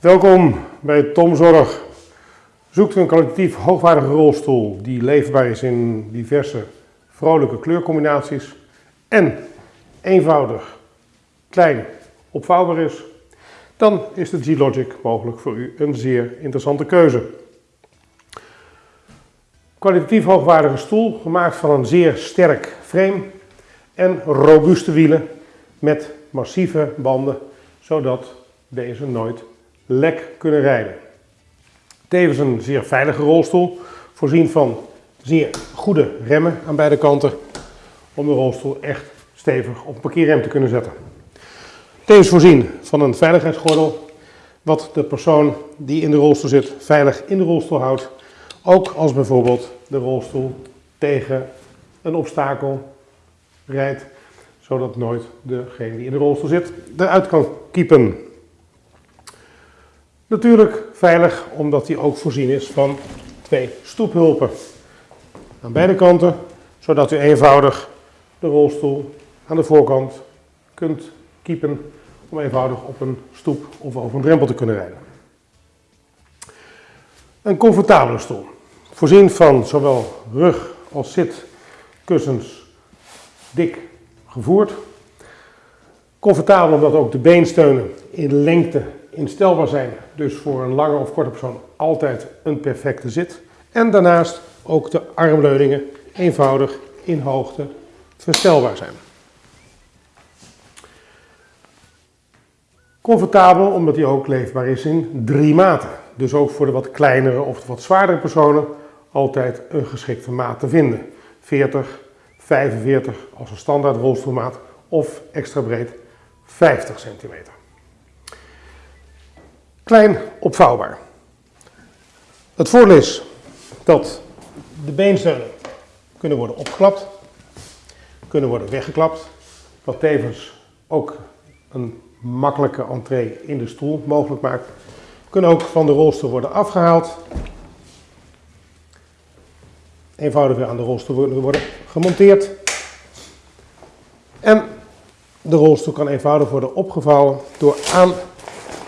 Welkom bij Tom Zorg. Zoekt u een kwalitatief hoogwaardige rolstoel die leefbaar is in diverse vrolijke kleurcombinaties en eenvoudig, klein, opvouwbaar is, dan is de G-Logic mogelijk voor u een zeer interessante keuze. Kwalitatief hoogwaardige stoel, gemaakt van een zeer sterk frame en robuuste wielen met massieve banden, zodat deze nooit lek kunnen rijden. Tevens een zeer veilige rolstoel, voorzien van zeer goede remmen aan beide kanten, om de rolstoel echt stevig op een parkeerrem te kunnen zetten. Tevens voorzien van een veiligheidsgordel, wat de persoon die in de rolstoel zit veilig in de rolstoel houdt, ook als bijvoorbeeld de rolstoel tegen een obstakel rijdt, zodat nooit degene die in de rolstoel zit eruit kan kiepen. Natuurlijk veilig, omdat hij ook voorzien is van twee stoephulpen aan beide kanten, zodat u eenvoudig de rolstoel aan de voorkant kunt kiepen om eenvoudig op een stoep of over een drempel te kunnen rijden. Een comfortabele stoel, voorzien van zowel rug als zitkussens dik gevoerd. Comfortabel omdat ook de beensteunen in lengte instelbaar zijn, dus voor een lange of korte persoon altijd een perfecte zit. En daarnaast ook de armleuningen eenvoudig in hoogte verstelbaar zijn. Comfortabel omdat hij ook leefbaar is in drie maten. Dus ook voor de wat kleinere of wat zwaardere personen altijd een geschikte maat te vinden. 40, 45 als een standaard rolstoelmaat of extra breed 50 centimeter. Klein opvouwbaar. Het voordeel is dat de beensteunen kunnen worden opgeklapt, kunnen worden weggeklapt, wat tevens ook een makkelijke entree in de stoel mogelijk maakt. Kunnen ook van de rolstoel worden afgehaald. Eenvoudig weer aan de rolstoel worden gemonteerd. En de rolstoel kan eenvoudig worden opgevouwen door aan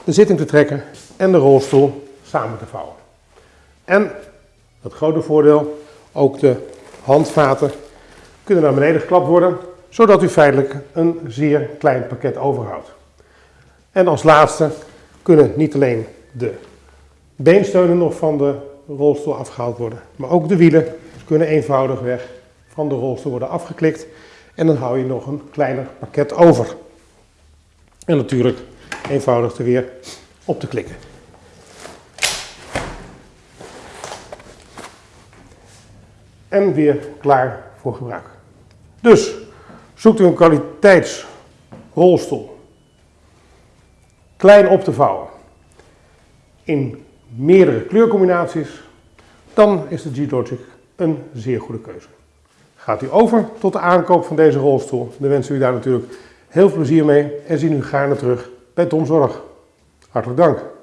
de zitting te trekken en de rolstoel samen te vouwen. En, het grote voordeel, ook de handvaten kunnen naar beneden geklapt worden, zodat u feitelijk een zeer klein pakket overhoudt. En als laatste kunnen niet alleen de beensteunen nog van de rolstoel afgehaald worden, maar ook de wielen kunnen eenvoudig weg van de rolstoel worden afgeklikt en dan hou je nog een kleiner pakket over. En natuurlijk eenvoudig er weer op te klikken. En weer klaar voor gebruik. Dus zoekt u een kwaliteitsrolstoel klein op te vouwen in meerdere kleurcombinaties, dan is de G-Logic een zeer goede keuze. Gaat u over tot de aankoop van deze rolstoel, dan wensen we u daar natuurlijk heel veel plezier mee en zien u gaarne terug bij Tom Zorg. Hartelijk dank.